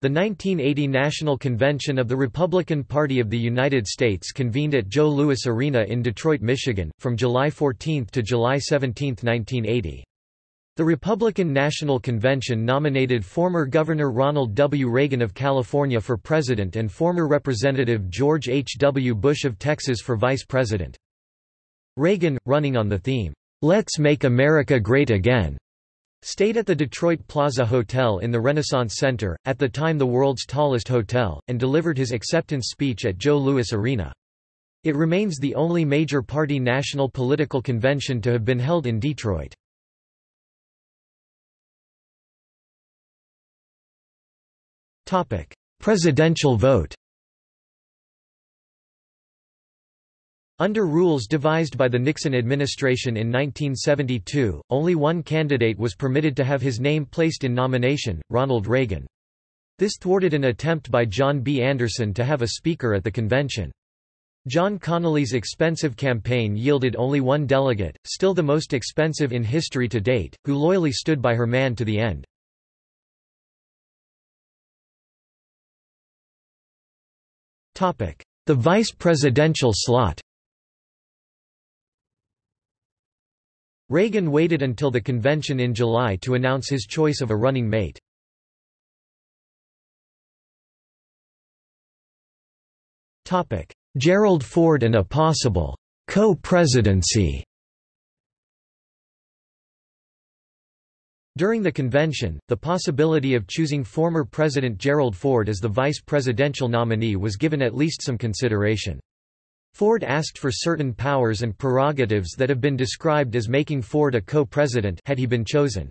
The 1980 National Convention of the Republican Party of the United States convened at Joe Louis Arena in Detroit, Michigan, from July 14 to July 17, 1980. The Republican National Convention nominated former Governor Ronald W. Reagan of California for president and former Representative George H. W. Bush of Texas for vice president. Reagan, running on the theme, "'Let's Make America Great Again' Stayed at the Detroit Plaza Hotel in the Renaissance Center, at the time the world's tallest hotel, and delivered his acceptance speech at Joe Louis Arena. It remains the only major party national political convention to have been held in Detroit. Presidential vote Under rules devised by the Nixon administration in 1972, only one candidate was permitted to have his name placed in nomination, Ronald Reagan. This thwarted an attempt by John B. Anderson to have a speaker at the convention. John Connally's expensive campaign yielded only one delegate, still the most expensive in history to date, who loyally stood by her man to the end. The vice presidential slot Reagan waited until the convention in July to announce his choice of a running mate. Gerald Ford and a possible co-presidency During the convention, the possibility of choosing former President Gerald Ford as the vice presidential nominee was given at least some consideration. Ford asked for certain powers and prerogatives that have been described as making Ford a co-president had he been chosen.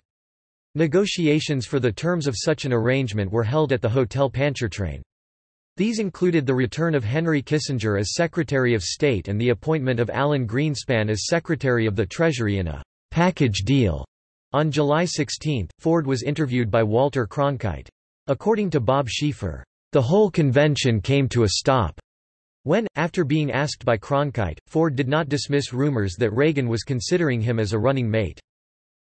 Negotiations for the terms of such an arrangement were held at the Hotel Pontchartrain. These included the return of Henry Kissinger as Secretary of State and the appointment of Alan Greenspan as Secretary of the Treasury in a package deal. On July 16, Ford was interviewed by Walter Cronkite. According to Bob Schieffer, the whole convention came to a stop when, after being asked by Cronkite, Ford did not dismiss rumors that Reagan was considering him as a running mate.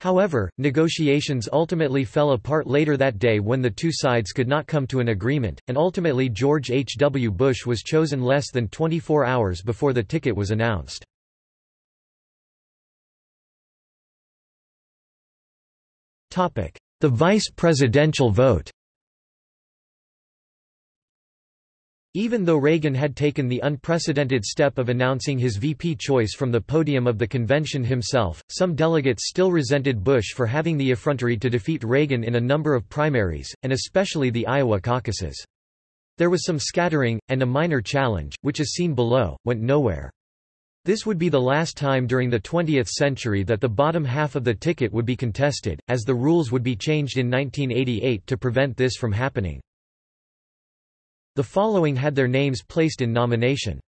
However, negotiations ultimately fell apart later that day when the two sides could not come to an agreement, and ultimately George H. W. Bush was chosen less than 24 hours before the ticket was announced. The vice presidential vote Even though Reagan had taken the unprecedented step of announcing his VP choice from the podium of the convention himself, some delegates still resented Bush for having the effrontery to defeat Reagan in a number of primaries, and especially the Iowa caucuses. There was some scattering, and a minor challenge, which is seen below, went nowhere. This would be the last time during the 20th century that the bottom half of the ticket would be contested, as the rules would be changed in 1988 to prevent this from happening. The following had their names placed in nomination.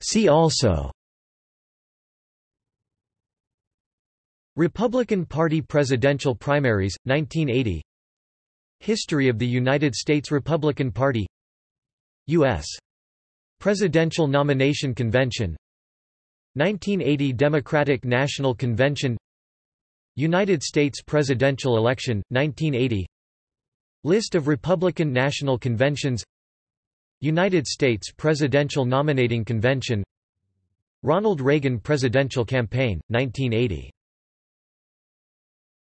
See also. Republican Party presidential primaries, 1980 History of the United States Republican Party. U.S. Presidential Nomination Convention. 1980 Democratic National Convention United States presidential election, 1980 List of Republican National Conventions. United States Presidential Nominating Convention. Ronald Reagan Presidential Campaign, 1980